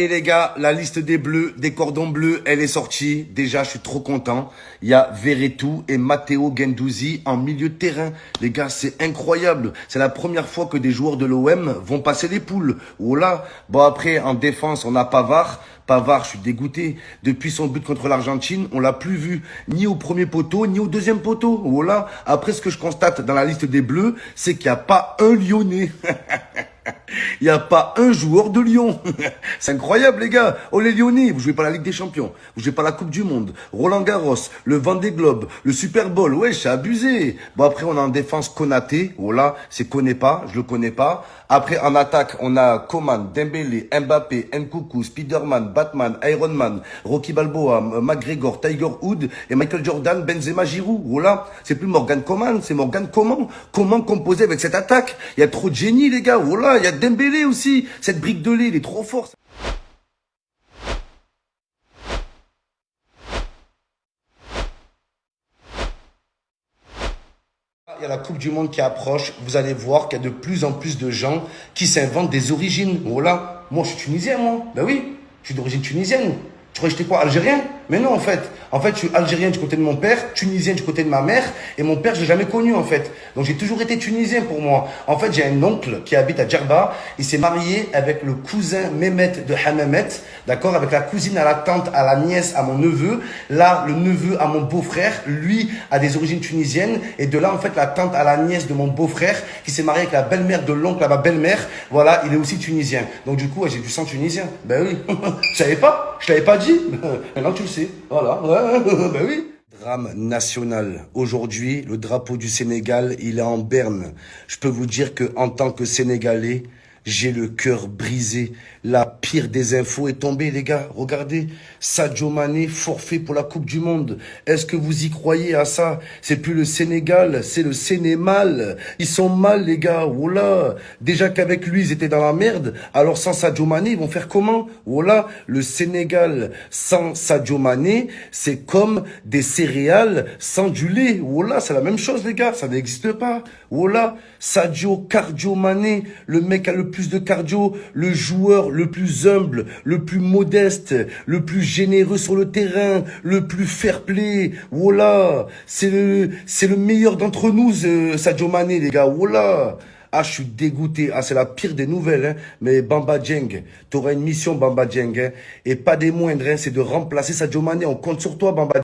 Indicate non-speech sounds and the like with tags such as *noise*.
Et les gars, la liste des bleus, des cordons bleus, elle est sortie. Déjà, je suis trop content. Il y a Verretou et Matteo Gendouzi en milieu de terrain. Les gars, c'est incroyable. C'est la première fois que des joueurs de l'OM vont passer les poules. Oh là. Bon, après, en défense, on a Pavard. Pavard, je suis dégoûté. Depuis son but contre l'Argentine, on l'a plus vu ni au premier poteau, ni au deuxième poteau. Oh là. Après, ce que je constate dans la liste des bleus, c'est qu'il n'y a pas un Lyonnais. *laughs* Il n'y a pas un joueur de Lyon. *laughs* C'est incroyable, les gars. Oh, les Lyonnais, vous jouez pas la Ligue des Champions. Vous jouez pas la Coupe du Monde. Roland Garros, le Vendée Globe, le Super Bowl. Ouais, c'est abusé. Bon, après, on a en défense Konaté. Oh là, c'est connaît pas. Je le connais pas. Après, en attaque, on a Coman, Dembélé, Mbappé, Nkoukou, Spiderman, Batman, Iron Man, Rocky Balboa, McGregor, Tiger Hood et Michael Jordan, Benzema, Giroud. Oh là, c'est plus Morgan Coman, c'est Morgan comment Comment composer avec cette attaque? Il y a trop de génie, les gars. Oh là, il y a Dembélé aussi. Cette brique de lait, il est trop fort. Il y a la Coupe du Monde qui approche. Vous allez voir qu'il y a de plus en plus de gens qui s'inventent des origines. Voilà. Moi, je suis tunisien, moi. Ben oui, je suis d'origine tunisienne. Tu crois que j'étais quoi Algérien? Mais non, en fait. En fait, je suis algérien du côté de mon père, tunisien du côté de ma mère, et mon père, je l'ai jamais connu, en fait. Donc, j'ai toujours été tunisien pour moi. En fait, j'ai un oncle qui habite à Djerba. Il s'est marié avec le cousin Mehmet de Hamamet, d'accord Avec la cousine à la tante, à la nièce, à mon neveu. Là, le neveu à mon beau-frère, lui, a des origines tunisiennes. Et de là, en fait, la tante à la nièce de mon beau-frère, qui s'est marié avec la belle-mère de l'oncle à ma belle-mère, voilà, il est aussi tunisien. Donc, du coup, j'ai du sang tunisien. Ben oui. *laughs* je savais pas Je l'avais pas dit *laughs* Maintenant tu le sais. Voilà. *laughs* ben oui. Drame national. Aujourd'hui, le drapeau du Sénégal, il est en berne. Je peux vous dire que en tant que Sénégalais, j'ai le cœur brisé. La pire des infos est tombée, les gars. Regardez, Sadio Mané forfait pour la Coupe du Monde. Est-ce que vous y croyez à ça? C'est plus le Sénégal, c'est le Sénémal. Ils sont mal, les gars. Voilà. Déjà qu'avec lui, ils étaient dans la merde. Alors sans Sadio Mané, ils vont faire comment? Voilà. Le Sénégal sans Sadio Mané, c'est comme des céréales sans du lait. Voilà, c'est la même chose, les gars. Ça n'existe pas. Voilà. Sadio Cardio Mané, le mec a le plus de cardio, le joueur le plus humble, le plus modeste, le plus généreux sur le terrain, le plus fair-play. Voilà, c'est le, c'est le meilleur d'entre nous, Sadio Mané, les gars. Voilà. Ah, je suis dégoûté. Ah, c'est la pire des nouvelles. Hein. Mais Bamba Djeng, tu auras une mission, Bamba Djeng. Hein. Et pas des moindres, hein. c'est de remplacer Sadio Mané. On compte sur toi, Bamba